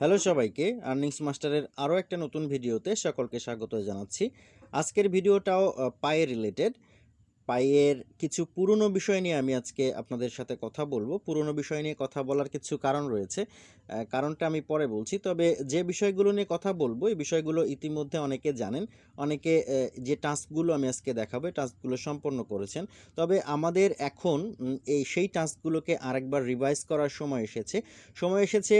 Hello সবাইকে earnings মাস্টারের আরও একটা নতুন ভিডিওতে সকলকে স্বাগত জানাচ্ছি। আজকের ভিডিওটাও পায়ের পায়ে রিলেটেড পায়ের কিছু পুরনো বিষয় নিয়ে আমি আজকে আপনাদের সাথে কথা বলব। পুরনো বিষয় নিয়ে কথা বলার কিছু কারণ রয়েছে। কারণটা আমি পরে বলছি। তবে যে বিষয়গুলো নিয়ে কথা বলব, এই বিষয়গুলো ইতিমধ্যে অনেকে জানেন, অনেকে যে টাস্কগুলো আমি আজকে দেখাবো টাস্কগুলো সম্পন্ন করেছেন। তবে আমাদের এখন এই সেই টাস্কগুলোকে আরেকবার রিভাইজ করার সময় এসেছে। সময় এসেছে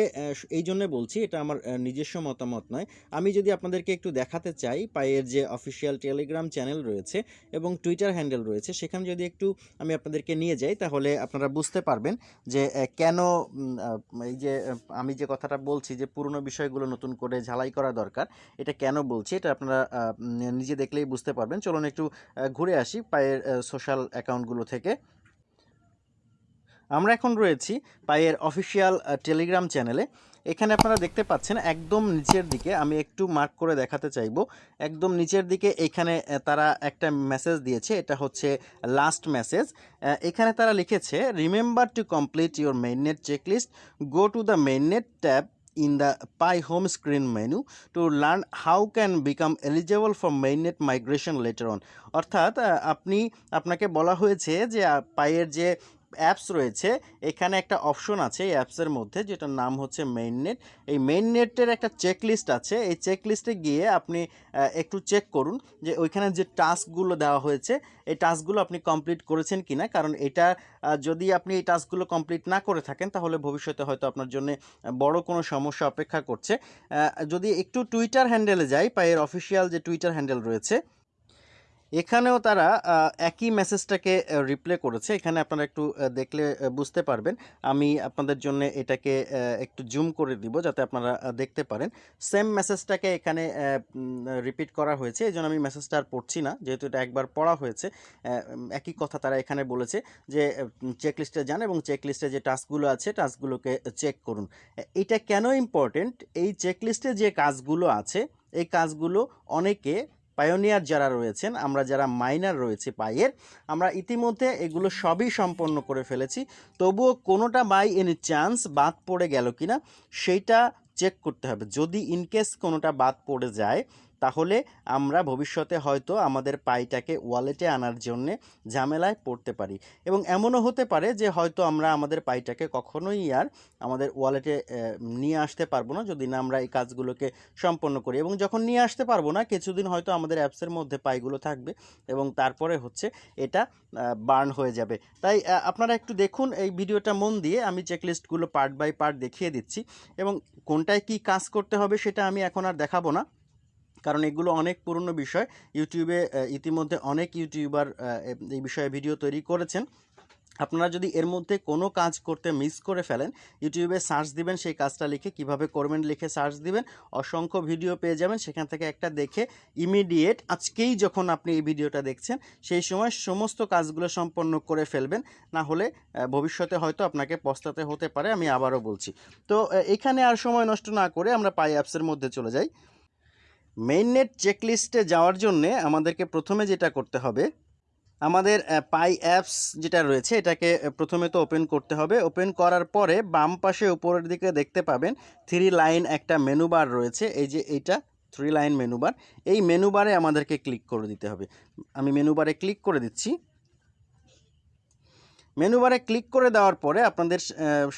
এই জন্য বলছি, এটা আমার নিজস্ব মতামত নয়। আমি যদি আপনাদেরকে একটু দেখাতে চাই, পায়ের যে অফিসিয়াল টেলিগ্রাম চ্যানেল রয়েছে এবং টুইটার হ্যান্ডেল রয়েছে, সেখানে যদি একটু আমি আপনাদেরকে নিয়ে যাই, তাহলে আপনারা বুঝতে পারবেন যে কেন এই যে আমি যে কথাটা বলছি যে পুরনো বিষয়গুলো নতুন করে ঝালাই করা দরকার, এটা কেন বলছি এটা আপনারা নিজে দেখলেই বুঝতে পারবেন। চলুন একটু ঘুরে আসি পায়ের সোশ্যাল অ্যাকাউন্টগুলো থেকে। আমরা এখন রয়েছি পায়ের অফিসিয়াল টেলিগ্রাম চ্যানেলে এখানে আপনারা দেখতে পাচ্ছেন একদম নিচের দিকে, আমি একটু মার্ক করে দেখাতে চাইব, একদম নিচের দিকে এখানে তারা একটা মেসেজ দিয়েছে, এটা হচ্ছে লাস্ট মেসেজ এখানে তারা লিখেছে remember to complete your mainnet checklist go to the mainnet tab in the Pi home screen menu to learn how can become eligible for mainnet migration later on. অর্থাৎ আপনি, আপনাকে বলা হয়েছে যে পায়ের যে অ্যাপস রয়েছে, এখানে একটা অপশন আছে এই অ্যাপসের মধ্যে, যেটার নাম হচ্ছে মেইননেট এই মেইননেটের একটা চেক লিস্ট আছে, এই চেক লিস্টে গিয়ে আপনি একটু চেক করুন যে ওইখানে যে টাস্কগুলো দেওয়া হয়েছে, এই টাস্কগুলো আপনি কমপ্লিট করেছেন কিনা? কারণ এটা যদি আপনি এই টাস্কগুলো কমপ্লিট না করে থাকেন, তাহলে ভবিষ্যতে হয়তো আপনার জন্য বড় কোনো সমস্যা অপেক্ষা করছে। যদি একটু টুইটার হ্যান্ডেলে যাই, পায়ের অফিসিয়াল যে টুইটার হ্যান্ডেল রয়েছে এখানেও তারা একই মেসেজটাকে রিপ্লে করেছে। এখানে আপনারা একটু দেখলে বুঝতে পারবেন। আমি আপনাদের জন্য এটাকে একটু জুম করে দিব যাতে আপনারা দেখতে পারেন। সেম মেসেজটাকে এখানে রিপিট করা হয়েছে। এই জন্য আমি মেসেজটা আর পড়ছি না। যেহেতু এটা একবার পড়া হয়েছে একই কথা তারা এখানে বলেছে যে চেক লিস্টে যান এবং চেক লিস্টে যে টাস্কগুলো আছে টাস্কগুলোকে চেক করুন। এটা কেন ইম্পর্টেন্ট এই চেক লিস্টে যে কাজগুলো আছে, এই কাজগুলো অনেকে পায়োনিয়ার যারা রয়েছেন, আমরা যারা মাইনার রয়েছে পায়ের, আমরা ইতিমধ্যে এগুলো সবই সম্পন্ন করে ফেলেছি। তবুও কোনোটা বাই এনি চান্স বাদ পড়ে গেল কিনা, সেইটা চেক করতে হবে। যদি ইনকেস কোনোটা বাদ পড়ে যায় তাহলে আমরা ভবিষ্যতে হয়তো আমাদের পাইটাকে ওয়ালেটে আনার জন্যে ঝামেলায় পড়তে পারি। এবং এমনও হতে পারে যে হয়তো আমরা আমাদের পাইটাকে কখনোই আর আমাদের ওয়ালেটে নিয়ে আসতে পারব না যদি না আমরা এই কাজগুলোকে সম্পন্ন করি। এবং যখন নিয়ে আসতে পারব না, কিছুদিন হয়তো আমাদের অ্যাপসের মধ্যে পাইগুলো থাকবে এবং তারপরে হচ্ছে এটা বার্ন হয়ে যাবে। তাই আপনারা একটু দেখুন এই ভিডিওটা মন দিয়ে। আমি চেকলিস্টগুলো পার্ট বাই পার্ট দেখিয়ে দিচ্ছি। এবং কোনটায় কি কাজ করতে হবে সেটা আমি এখন আর দেখাবো না। কারণ এগুলো অনেক পুরনো বিষয়। ইউটিউবে ইতিমধ্যে অনেক ইউটিউবার এই বিষয়ে ভিডিও তৈরি করেছেন। আপনারা যদি এর মধ্যে কোনো কাজ করতে মিস করে ফেলেন ইউটিউবে সার্চ দিবেন, সেই কাজটা লিখে কীভাবে করবেন লিখে সার্চ দিবেন, অসংখ্য ভিডিও পেয়ে যাবেন। সেখান থেকে একটা দেখে ইমিডিয়েট আজকেই যখন আপনি এই ভিডিওটা দেখছেন, সেই সময় সমস্ত কাজগুলো সম্পন্ন করে ফেলবেন। না হলে ভবিষ্যতে হয়তো আপনাকে পস্তাতে হতে পারে, আমি আবারও বলছি। তো এখানে আর সময় নষ্ট না করে আমরা পাই অ্যাপসের মধ্যে চলে যাই। মেইননেট চেকলিস্টে যাওয়ার জন্যে আমাদেরকে প্রথমে যেটা করতে হবে, আমাদের পাই অ্যাপস যেটা রয়েছে এটাকে প্রথমে তো ওপেন করতে হবে। ওপেন করার পরে বাম পাশে উপরের দিকে দেখতে পাবেন থ্রি লাইন একটা মেনু বার রয়েছে। এই যে এইটা থ্রি লাইন মেনু বার এই মেনু বারে আমাদেরকে ক্লিক করে দিতে হবে। আমি মেনু বারে ক্লিক করে দিচ্ছি। মেনু বারে ক্লিক করে দেওয়ার পরে আপনাদের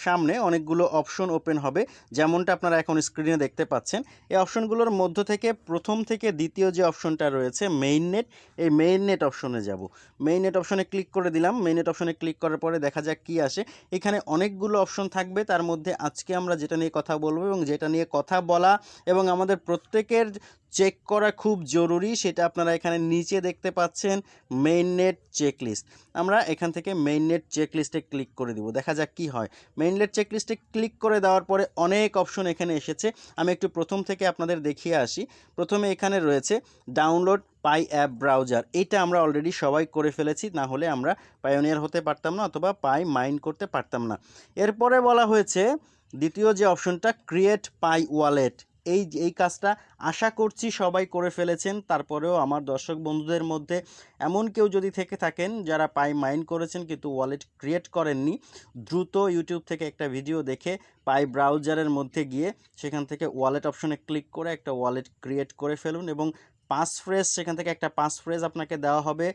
সামনে অনেকগুলো অপশন ওপেন হবে। যেমনটা আপনারা এখন স্ক্রিনে দেখতে পাচ্ছেন, এই অপশনগুলোর মধ্য থেকে প্রথম থেকে দ্বিতীয় যে অপশনটা রয়েছে মেইন নেট এই মেইন নেট অপশনে যাব। মেইন নেট অপশনে ক্লিক করে দিলাম। মেইন নেট অপশনে ক্লিক করার পরে দেখা যাক কি আসে। এখানে অনেকগুলো অপশন থাকবে। তার মধ্যে আজকে আমরা যেটা নিয়ে কথা বলব এবং যেটা নিয়ে কথা বলা এবং আমাদের প্রত্যেকের চেক করা খুব জরুরি, সেটা আপনারা এখানে নিচে দেখতে পাচ্ছেন মেইন নেট চেক লিস্ট আমরা এখান থেকে মেইন নেট চেক লিস্টে ক্লিক করে দিব। দেখা যাক কি হয়। মেইন নেট চেক লিস্টে ক্লিক করে দেওয়ার পরে অনেক অপশন এখানে এসেছে। আমি একটু প্রথম থেকে আপনাদের দেখিয়ে আসি। প্রথমে এখানে রয়েছে ডাউনলোড পাই অ্যাপ ব্রাউজার এটা আমরা অলরেডি সবাই করে ফেলেছি, না হলে আমরা পায়োনিয়ার হতে পারতাম না অথবা পাই মাইন করতে পারতাম না। এরপরে বলা হয়েছে, দ্বিতীয় যে অপশনটা ক্রিয়েট পাই ওয়ালেট এই এই কাজটা আশা করছি সবাই করে ফেলেছেন। তারপরেও আমার দর্শক বন্ধুদের মধ্যে এমন কেউ যদি থেকে থাকেন যারা পাই মাইন্ড করেছেন কিন্তু ওয়ালেট ক্রিয়েট করেননি, দ্রুত ইউটিউব থেকে একটা ভিডিও দেখে পাই ব্রাউজারের মধ্যে গিয়ে সেখান থেকে ওয়ালেট অপশনে ক্লিক করে একটা ওয়ালেট ক্রিয়েট করে ফেলুন এবং পাঁচ ফ্রেজ সেখান থেকে একটা পাঁচ ফ্রেজ আপনাকে দেওয়া হবে।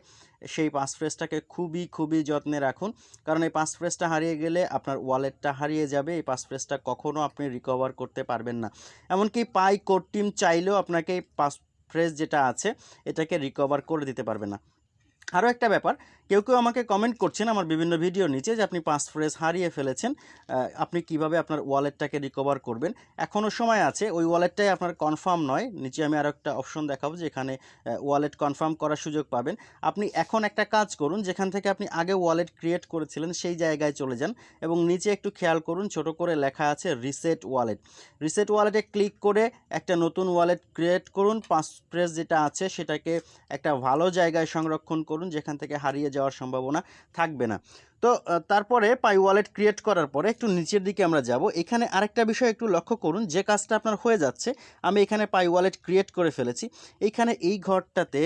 সেই পাঁচ ফ্রেজটাকে খুবই খুবই যত্নে রাখুন। কারণ এই পাঁচ ফ্রেজটা হারিয়ে গেলে আপনার ওয়ালেটটা হারিয়ে যাবে। এই পাঁচ ফ্রেজটা কখনও আপনি রিকভার করতে পারবেন না। এমনকি পাই কোড টিম চাইলেও আপনাকে এই পাঁচ ফ্রেজ যেটা আছে, এটাকে রিকভার করে দিতে পারবে না। আরও একটা ব্যাপার কেউ কেউ আমাকে কমেন্ট করছেন আমার বিভিন্ন ভিডিও নিচে যে আপনি পাঁচ ফ্রেজ হারিয়ে ফেলেছেন আপনি কীভাবে আপনার ওয়ালেটটাকে রিকভার করবেন। এখনও সময় আছে, ওই ওয়ালেটটাই আপনার কনফার্ম নয়। নিচে আমি আরও একটা অপশন দেখাবো যেখানে ওয়ালেট কনফার্ম করার সুযোগ পাবেন। আপনি এখন একটা কাজ করুন, যেখান থেকে আপনি আগে ওয়ালেট ক্রিয়েট করেছিলেন সেই জায়গায় চলে যান এবং নিচে একটু খেয়াল করুন, ছোট করে লেখা আছে রিসেট ওয়ালেট রিসেট ওয়ালেটে ক্লিক করে একটা নতুন ওয়ালেট ক্রিয়েট করুন পাঁচ ফ্রেজ যেটা আছে সেটাকে একটা ভালো জায়গায় সংরক্ষণ করুন, যেখান থেকে হারিয়ে যাওয়ার সম্ভাবনা থাকবে না। তো তারপরে পাই ওয়ালেট ক্রিয়েট করার পরে একটু নিচের দিকে আমরা যাব। এখানে আরেকটা বিষয় একটু লক্ষ্য করুন, যে কাজটা আপনার হয়ে যাচ্ছে, আমি এখানে পাই ওয়ালেট ক্রিয়েট করে ফেলেছি। এইখানে এই ঘরটাতে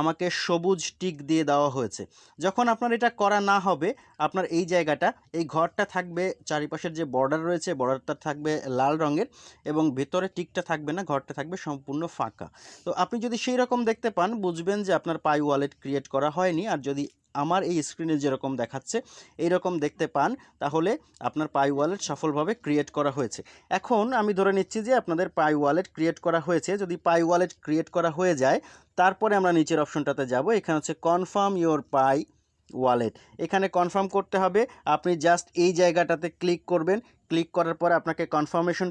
আমাকে সবুজ টিক দিয়ে দেওয়া হয়েছে। যখন আপনার এটা করা না হবে, আপনার এই জায়গাটা, এই ঘরটা থাকবে, চারিপাশের যে বর্ডার রয়েছে বর্ডারটা থাকবে লাল রঙের এবং ভেতরে টিকটা থাকবে না, ঘরটা থাকবে সম্পূর্ণ ফাঁকা। তো আপনি যদি সেই রকম দেখতে পান, বুঝবেন যে আপনার পাই ওয়ালেট ক্রিয়েট করা হয়নি। আর যদি আমার এই স্ক্রিনে যেরকম দেখাচ্ছে এই রকম দেখতে পান, তাহলে আপনার পাই ওয়ালেট সফলভাবে ক্রিয়েট করা হয়েছে। এখন আমি ধরে নিচ্ছি যে আপনাদের পাই ওয়ালেট ক্রিয়েট করা হয়েছে। যদি পাই ওয়ালেট ক্রিয়েট করা হয়ে যায়, তারপরে আমরা নিচের অপশনটাতে যাব। এখানে হচ্ছে কনফার্ম ইওর পাই ওয়ালেট। এখানে কনফার্ম করতে হবে, আপনি জাস্ট এই জায়গাটাতে ক্লিক করবেন। ক্লিক করার পরে আপনাকে কনফার্মেশন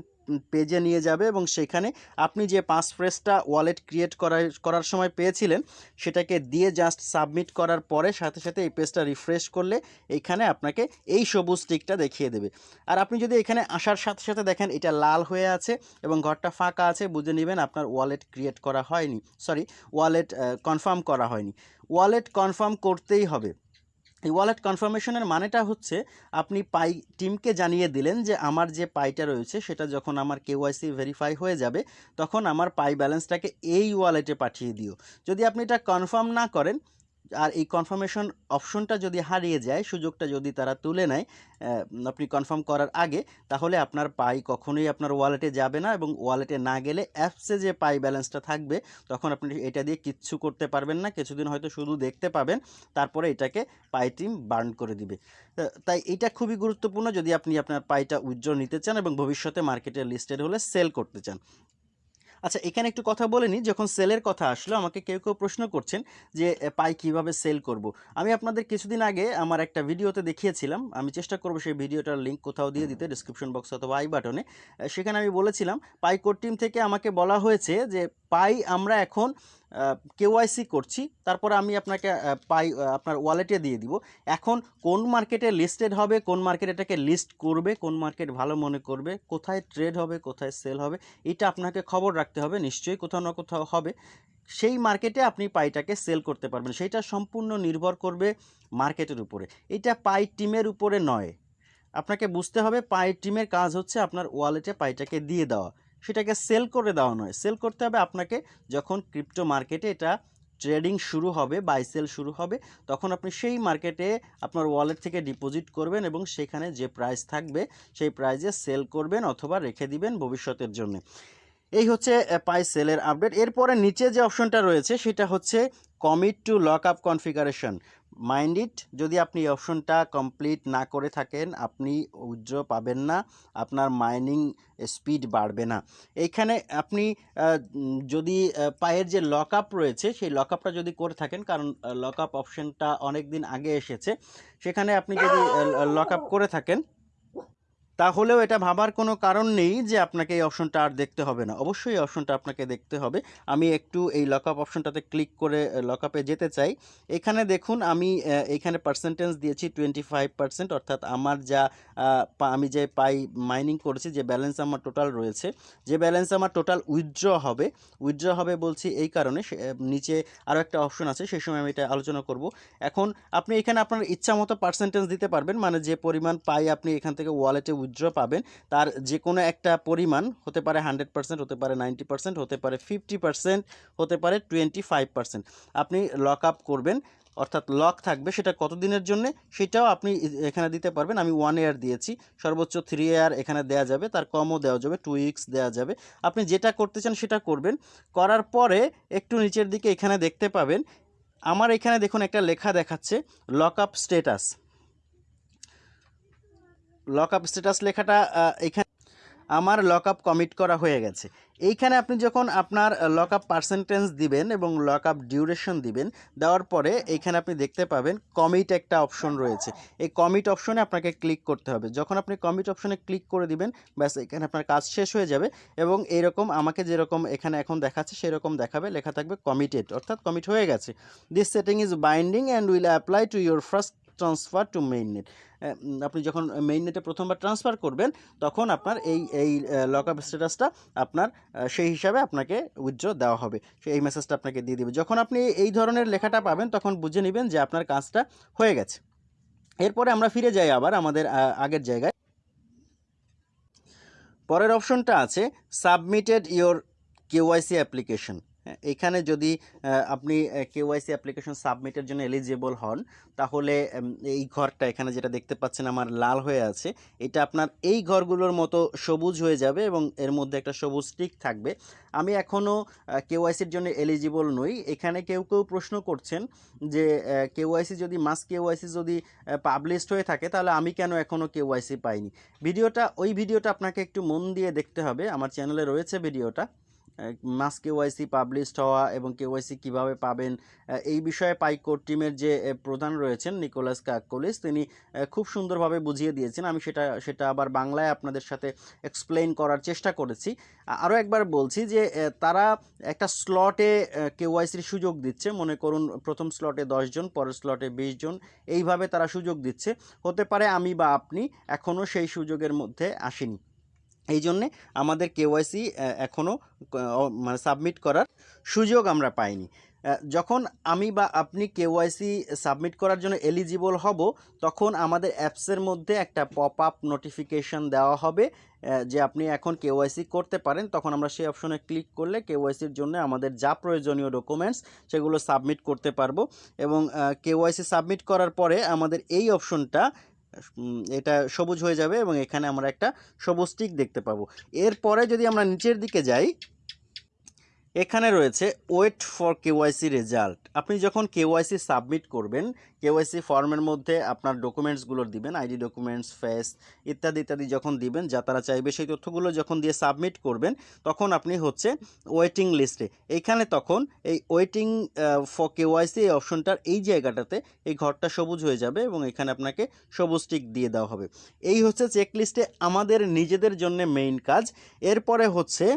পেজে নিয়ে যাবে এবং সেখানে আপনি যে পাঁচ ফ্রেসটা ওয়ালেট ক্রিয়েট করার করার সময় পেয়েছিলেন, সেটাকে দিয়ে জাস্ট সাবমিট করার পরে সাথে সাথে এই পেজটা রিফ্রেশ করলে এইখানে আপনাকে এই সবুজ টিকটা দেখিয়ে দেবে। আর আপনি যদি এখানে আসার সাথে সাথে দেখেন, এটা লাল হয়ে আছে এবং ঘরটা ফাঁকা আছে, বুঝে নেবেন আপনার ওয়ালেট ক্রিয়েট করা হয়নি, সরি, ওয়ালেট কনফার্ম করা হয়নি। ওয়ালেট কনফার্ম করতেই হবে। এই ওয়ালেট কনফার্মেশনের মানেটা হচ্ছে, আপনি পাই টিমকে জানিয়ে দিলেন যে আমার যে পাইটা রয়েছে, সেটা যখন আমার কেওয়াইসি ভেরিফাই হয়ে যাবে, তখন আমার পাই ব্যালেন্সটাকে এই ওয়ালেটে পাঠিয়ে দিও। যদি আপনি এটা কনফার্ম না করেন আর এই কনফার্মেশন অপশনটা যদি হারিয়ে যায়, সুযোগটা যদি তারা তুলে নেয় আপনি কনফার্ম করার আগে, তাহলে আপনার পাই কখনোই আপনার ওয়ালেটে যাবে না এবং ওয়ালেটে না গেলে অ্যাপসে যে পাই ব্যালেন্সটা থাকবে, তখন আপনি এটা দিয়ে কিচ্ছু করতে পারবেন না, কিছুদিন হয়তো শুধু দেখতে পাবেন, তারপরে এটাকে পাই টিম বার্ন করে দিবে। তাই এটা খুবই গুরুত্বপূর্ণ, যদি আপনি আপনার পাইটা উইথড্র নিতে চান এবং ভবিষ্যতে মার্কেটে লিস্টেড হলে সেল করতে চান। আচ্ছা এখানে একটু কথা বলে নিই। যখন সেলের কথা আসলো, আমাকে কেউ কেউ প্রশ্ন করছেন যে পাই কীভাবে সেল করব? আমি আপনাদের কিছুদিন আগে আমার একটা ভিডিওতে দেখিয়েছিলাম। আমি চেষ্টা করব সেই ভিডিওটার লিঙ্ক কোথাও দিয়ে দিতে ডিসক্রিপশন বক্স অথবা আই বাটনে। সেখানে আমি বলেছিলাম, পাই কোড টিম থেকে আমাকে বলা হয়েছে যে, পাই আমরা এখন কেওয়াইসি করছি, তারপর আমি আপনাকে পাই আপনার ওয়ালেটে দিয়ে দিব। এখন কোন মার্কেটে লিস্টেড হবে, কোন মার্কেট এটাকে লিস্ট করবে, কোন মার্কেট ভালো মনে করবে, কোথায় ট্রেড হবে, কোথায় সেল হবে, এটা আপনাকে খবর রাখতে হবে, নিশ্চয়ই কোথাও না কোথাও হবে। সেই মার্কেটে আপনি পাইটাকে সেল করতে পারবেন সেইটা সম্পূর্ণ নির্ভর করবে মার্কেটের উপরে। এটা পাই টিমের উপরে নয়। আপনাকে বুঝতে হবে, পাই টিমের কাজ হচ্ছে আপনার ওয়ালেটে পাইটাকে দিয়ে দেওয়া। সেটাকে সেল করে দেওয়া নয়। সেল করতে হবে আপনাকে যখন ক্রিপ্টো মার্কেটে এটা ট্রেডিং শুরু হবে বাই সেল শুরু হবে, তখন আপনি সেই মার্কেটে আপনার ওয়ালেট থেকে ডিপোজিট করবেন এবং সেখানে যে প্রাইস থাকবে, সেই প্রাইজে সেল করবেন অথবা রেখে দিবেন ভবিষ্যতের জন্য। এই হচ্ছে পাই সেলের আপডেট এরপরে নিচে যে অপশনটা রয়েছে, সেটা হচ্ছে commit to lock up configuration mind it যদি আপনি এই অপশনটা কমপ্লিট না করে থাকেন, আপনি উজ্জ্ব পাবেন না, আপনার মাইনিং স্পিড বাড়বে না। এইখানে আপনি যদি পায়ের যে লক রয়েছে, সেই লক যদি করে থাকেন, কারণ লক অপশনটা অনেক দিন আগে এসেছে, সেখানে আপনি যদি লক করে থাকেন তাহলেও এটা ভাবার কোনো কারণ নেই যে আপনাকে এই অপশনটা আর দেখতে হবে না। অবশ্যই এই অপশনটা আপনাকে দেখতে হবে। আমি একটু এই লকআপ অপশনটাতে ক্লিক করে লকআপে যেতে চাই। এখানে দেখুন, আমি এখানে পার্সেন্টেজ দিয়েছি টোয়েন্টি ফাইভ পার্সেন্ট অর্থাৎ আমার যা আমি যে পাই মাইনিং করেছি, যে ব্যালেন্স আমার টোটাল রয়েছে, যে ব্যালেন্স আমার টোটাল উইথড্র হবে উইথড্র হবে বলছি এই কারণে নিচে আরও একটা অপশন আছে, সেই সময় আমি এটা আলোচনা করব। এখন আপনি এখানে আপনার ইচ্ছা মতো পার্সেন্টেজ দিতে পারবেন মানে যে পরিমাণ পাই আপনি এখান থেকে ওয়ালেটে উইথড্র উইথড্র পাবেন, তার যে কোনো একটা পরিমাণ হতে পারে হান্ড্রেড পার্সেন্ট হতে পারে নাইনটি পার্সেন্ট হতে পারে ফিফটি পার্সেন্ট হতে পারে টোয়েন্টি ফাইভ পার্সেন্ট আপনি লক আপ করবেন, অর্থাৎ লক থাকবে সেটা কত দিনের জন্য, সেটাও আপনি এখানে দিতে পারবেন। আমি ওয়ান ইয়ার দিয়েছি, সর্বোচ্চ থ্রি ইয়ার এখানে দেওয়া যাবে, তার কমও দেওয়া যাবে টু উইকস দেওয়া যাবে। আপনি যেটা করতে চান সেটা করবেন, করার পরে একটু নিচের দিকে এখানে দেখতে পাবেন, আমার এখানে দেখুন একটা লেখা দেখাচ্ছে lock up status lock up status লেখাটা এখানে আমার লক আপ কমিট করা হয়ে গেছে। এইখানে আপনি যখন আপনার লক আপ পার্সেন্টেজ দিবেন এবং লক আপ ডিউরেশন দিবেন, দেওয়ার পরে এইখানে আপনি দেখতে পাবেন কমিট একটা অপশন রয়েছে। এই কমিট অপশনে আপনাকে ক্লিক করতে হবে। যখন আপনি কমিট অপশনে ক্লিক করে দিবেন, ব্যাস, এখানে আপনার কাজ শেষ হয়ে যাবে এবং এরকম আমাকে যেরকম এখানে এখন দেখাচ্ছে, সেরকম দেখাবে। লেখা থাকবে কমিটেড অর্থাৎ কমিট হয়ে গেছে। This setting is binding and will apply to your first transfer to main net আপনি যখন মেইন নেটে প্রথমবার ট্রান্সফার করবেন, তখন আপনার এই এই লক আপ স্ট্যাটাসটা আপনার সেই হিসাবে আপনাকে উইথড্র দেওয়া হবে। এই মেসেজটা আপনাকে দিয়ে দেবে। যখন আপনি এই ধরনের লেখাটা পাবেন, তখন বুঝে নেবেন যে আপনার কাজটা হয়ে গেছে। এরপরে আমরা ফিরে যাই আবার আমাদের আগের জায়গায়। পরের অপশনটা আছে সাবমিটেড ইওর কেওয়াইসি অ্যাপ্লিকেশন এখানে যদি আপনি কেওয়াইসি অ্যাপ্লিকেশন সাবমিটের জন্য এলিজিবল হন, তাহলে এই ঘরটা এখানে যেটা দেখতে পাচ্ছেন আমার লাল হয়ে আছে, এটা আপনার এই ঘরগুলোর মতো সবুজ হয়ে যাবে এবং এর মধ্যে একটা সবুজ টিক থাকবে। আমি এখনও কেওয়াইসির জন্য এলিজিবল নই। এখানে কেউ কেউ প্রশ্ন করছেন যে কেওয়াইসি যদি মাস কেওয়াইসি যদি পাবলিশড হয়ে থাকে, তাহলে আমি কেন এখনও কেওয়াইসি পাইনি? ভিডিওটা, ওই ভিডিওটা আপনাকে একটু মন দিয়ে দেখতে হবে। আমার চ্যানেলে রয়েছে ভিডিওটা। মাস কেওয়াইসি পাবলিশড হওয়া এবং কেওয়াইসি কীভাবে পাবেন এই বিষয়ে পাইকোর টিমের যে প্রধান রয়েছেন নিকোলাস কাকলিস তিনি খুব সুন্দরভাবে বুঝিয়ে দিয়েছেন। আমি সেটা সেটা আবার বাংলায় আপনাদের সাথে এক্সপ্লেইন করার চেষ্টা করেছি। আরও একবার বলছি যে তারা একটা স্লটে কেওয়াইসির সুযোগ দিচ্ছে। মনে করুন, প্রথম স্লটে জন, পরের স্লটে বিশ জন, এইভাবে তারা সুযোগ দিচ্ছে। হতে পারে আমি বা আপনি এখনও সেই সুযোগের মধ্যে আসিনি। এই জন্যে আমাদের কেওয়াইসি এখনও মানে সাবমিট করার সুযোগ আমরা পাইনি। যখন আমি বা আপনি কেওয়াইসি সাবমিট করার জন্য এলিজিবল হব, তখন আমাদের অ্যাপসের মধ্যে একটা পপ আপ নোটিফিকেশন দেওয়া হবে যে আপনি এখন কেওয়াইসি করতে পারেন। তখন আমরা সেই অপশনে ক্লিক করলে কেওয়াইসির জন্য আমাদের যা প্রয়োজনীয় ডকুমেন্টস, সেগুলো সাবমিট করতে পারব। এবং কেওয়াইসি সাবমিট করার পরে আমাদের এই অপশনটা এটা সবুজ হয়ে যাবে এবং এখানে আমরা একটা সবুজ টিক দেখতে পাবো। এরপরে যদি আমরা নিচের দিকে যাই এখানে রয়েছে ওয়েট ফর কেওয়াইসি রেজাল্ট আপনি যখন কেওয়াইসি সাবমিট করবেন কেওয়াইসি ফর্মের মধ্যে আপনার ডকুমেন্টসগুলো দিবেন আইডি ডকুমেন্টস ফেস ইত্যাদি ইত্যাদি যখন দিবেন, যা তারা চাইবে সেই তথ্যগুলো যখন দিয়ে সাবমিট করবেন, তখন আপনি হচ্ছে ওয়েটিং লিস্টে এইখানে তখন এই ওয়েটিং ফর কেওয়াইসি এই অপশনটার এই জায়গাটাতে এই ঘরটা সবুজ হয়ে যাবে এবং এখানে আপনাকে সবুজ টিক দিয়ে দেওয়া হবে। এই হচ্ছে চেক লিস্টে আমাদের নিজেদের জন্য মেইন কাজ। এরপরে হচ্ছে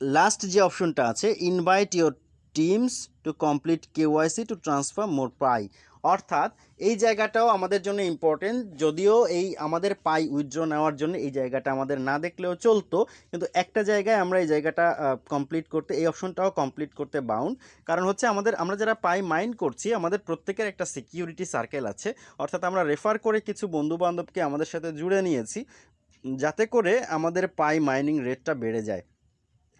লাস্ট যে অপশনটা আছে invite your teams to complete KYC to transfer more Pi অর্থাৎ, এই জায়গাটাও আমাদের জন্য ইম্পর্টেন্ট যদিও এই আমাদের পাই উইথড্র নেওয়ার জন্য এই জায়গাটা আমাদের না দেখলেও চলতো, কিন্তু একটা জায়গায় আমরা এই জায়গাটা কমপ্লিট করতে, এই অপশনটাও কমপ্লিট করতে বাউন্ড কারণ হচ্ছে আমাদের, আমরা যারা পাই মাইন্ড করছি, আমাদের প্রত্যেকের একটা সিকিউরিটি সার্কেল আছে। অর্থাৎ আমরা রেফার করে কিছু বন্ধু বান্ধবকে আমাদের সাথে জুড়ে নিয়েছি, যাতে করে আমাদের পাই মাইনিং রেটটা বেড়ে যায়।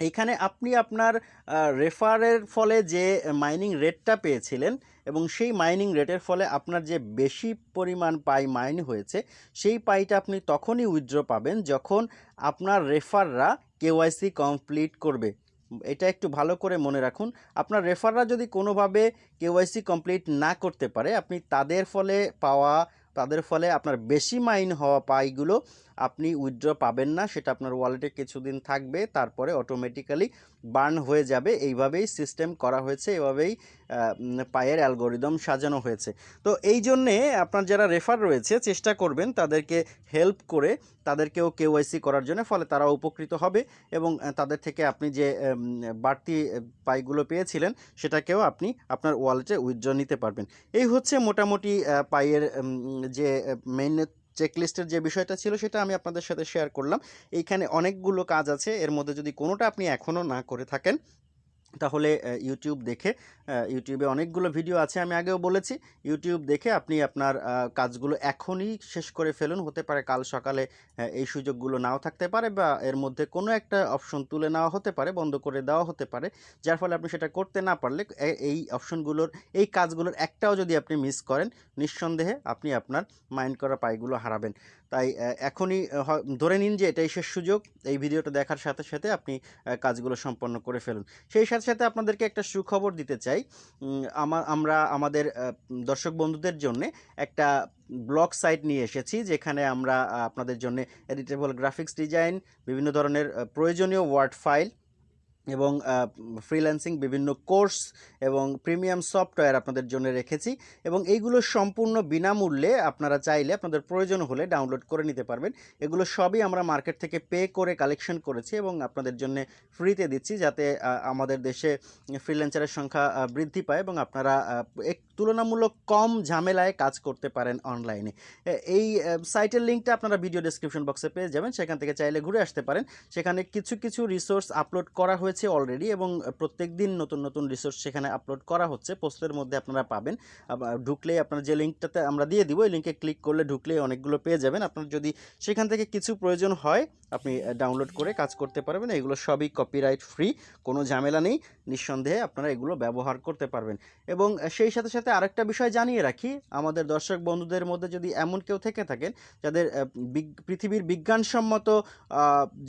এইখানে আপনি আপনার রেফারের ফলে যে মাইনিং রেটটা পেয়েছিলেন এবং সেই মাইনিং রেটের ফলে আপনার যে বেশি পরিমাণ পাই মাইন হয়েছে, সেই পাইটা আপনি তখনই উইথড্র পাবেন যখন আপনার রেফাররা কেওয়াইসি কমপ্লিট করবে। এটা একটু ভালো করে মনে রাখুন। আপনার রেফাররা যদি কোনোভাবে কেওয়াইসি কমপ্লিট না করতে পারে, আপনি তাদের ফলে পাওয়া, তাদের ফলে আপনার বেশি মাইন হওয়া পাইগুলো আপনি উইথড্র পাবেন না সেটা আপনার ওয়ালেটে কিছুদিন থাকবে তারপরে অটোমেটিক্যালি বার্ন হয়ে যাবে। এইভাবেই সিস্টেম করা হয়েছে এভাবেই পায়ের অ্যালগোরিদম সাজানো হয়েছে। তো এই জন্যে আপনার যারা রেফার রয়েছে চেষ্টা করবেন তাদেরকে হেল্প করে তাদেরকেও কেওয়াইসি করার জন্য ফলে তারা উপকৃত হবে এবং তাদের থেকে আপনি যে বাড়তি পাইগুলো পেয়েছিলেন সেটাকেও আপনি আপনার ওয়ালেটে উইথড্র নিতে পারবেন। এই হচ্ছে মোটামুটি আহ, পাইয়ের যে মেইন চেকলিস্টের যে বিষয়টা ছিল সেটা আমি আপনাদের সাথে শেয়ার করলাম। এইখানে অনেকগুলো কাজ আছে। এর মধ্যে যদি কোনোটা আপনি এখনও না করে থাকেন তাহলে ইউটিউব দেখে ইউটিউবে অনেকগুলো ভিডিও আছে, আমি আগেও বলেছি। ইউটিউব দেখে আপনি আপনার কাজগুলো এখনই শেষ করে ফেলুন। হতে পারে কাল সকালে এই সুযোগগুলো নাও থাকতে পারে বা এর মধ্যে কোনো একটা অপশন তুলে নেওয়া হতে পারে, বন্ধ করে দেওয়া হতে পারে। যার ফলে আপনি সেটা করতে না পারলে এই অপশনগুলোর এই কাজগুলোর একটাও যদি আপনি মিস করেন, নিঃসন্দেহে আপনি আপনার মাইন্ড করা পাইগুলো হারাবেন। তাই এখনই ধরে নিন যে এটাই শেষ সুযোগ, এই ভিডিওটা দেখার সাথে সাথে আপনি কাজগুলো সম্পন্ন করে ফেলুন। সেই সাথে সাথে আপনাদেরকে একটা সুখবর দিতে চাই আমরা আমাদের দর্শক বন্ধুদের জন্য একটা ব্লগ সাইট নিয়ে এসেছি, যেখানে আমরা আপনাদের জন্য এডিটেবল গ্রাফিক্স ডিজাইন, বিভিন্ন ধরনের প্রয়োজনীয় ওয়ার্ড ফাইল এবং ফ্রিল্যান্সিং বিভিন্ন কোর্স এবং প্রিমিয়াম সফটওয়্যার আপনাদের জন্য রেখেছি এবং এইগুলো সম্পূর্ণ বিনামূল্যে আপনারা চাইলে আপনাদের প্রয়োজন হলে ডাউনলোড করে নিতে পারবেন। এগুলো সবই আমরা মার্কেট থেকে পে করে কালেকশন করেছি এবং আপনাদের জন্য ফ্রিতে দিচ্ছি যাতে আমাদের দেশে ফ্রিল্যান্সারের সংখ্যা বৃদ্ধি পায় এবং আপনারা এক তুলনামূলক কম ঝামেলায় কাজ করতে পারেন অনলাইনে এই সাইটের লিঙ্কটা আপনারা ভিডিও ডেসক্রিপশন বক্সে পেয়ে যাবেন। সেখান থেকে চাইলে ঘুরে আসতে পারেন। সেখানে কিছু কিছু রিসোর্স আপলোড করা হয়েছে। অলরেডি এবং প্রত্যেক দিন নতুন নতুন রিসোর্স সেখানে আপলোড করা হচ্ছে। পোস্টের মধ্যে আপনারা পাবেন। ঢুকলেই আপনার যে লিঙ্কটাতে আমরা দিয়ে দিব এই লিঙ্কে ক্লিক করলে ঢুকলেই অনেকগুলো পেয়ে যাবেন। আপনার যদি সেখান থেকে কিছু প্রয়োজন হয়, আপনি ডাউনলোড করে কাজ করতে পারবেন। এগুলো সবই কপিরাইট ফ্রি কোনো ঝামেলা নেই। নিঃসন্দেহে আপনারা এগুলো ব্যবহার করতে পারবেন। এবং সেই সাথে সাথে আরেকটা বিষয় জানিয়ে রাখি। আমাদের দর্শক বন্ধুদের মধ্যে যদি এমন কেউ থেকে থাকেন, যাদের পৃথিবীর বিজ্ঞানসম্মত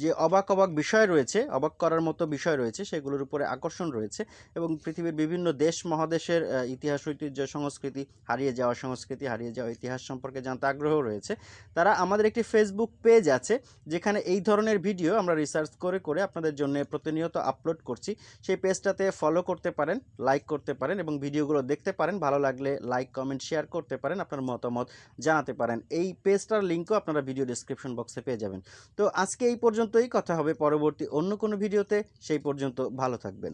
যে অবাক অবাক বিষয় রয়েছে, অবাক করার মতো বিষয় রয়েছে, সেগুলোর উপরে আকর্ষণ রয়েছে এবং পৃথিবীর বিভিন্ন দেশ মহাদেশের ইতিহাস, ঐতিহ্য, সংস্কৃতি, হারিয়ে যাওয়া সংস্কৃতি, হারিয়ে যাওয়া ইতিহাস সম্পর্কে জানতে আগ্রহ রয়েছে। তারা আমাদের একটি ফেসবুক পেজ আছে, যেখানে এই ধরনের ভিডিও আমরা রিসার্চ করে করে আপনাদের জন্য প্রতিনিয়ত আপলোড করছি। সেই পেজটাতে ফলো করতে পারেন লাইক করতে পারেন এবং ভিডিওগুলো দেখতে পারেন। ভালো লাগলে লাইক কমেন্ট শেয়ার করতে পারেন, আপনার মতামত জানাতে পারেন। এই পেজটার লিঙ্কও আপনারা ভিডিও ডিসক্রিপশন বক্সে পেয়ে যাবেন। তো আজকে এই পর্যন্তই, কথা হবে পরবর্তী অন্য কোনো ভিডিওতে সেই পর্যন্ত ভালো থাকবেন।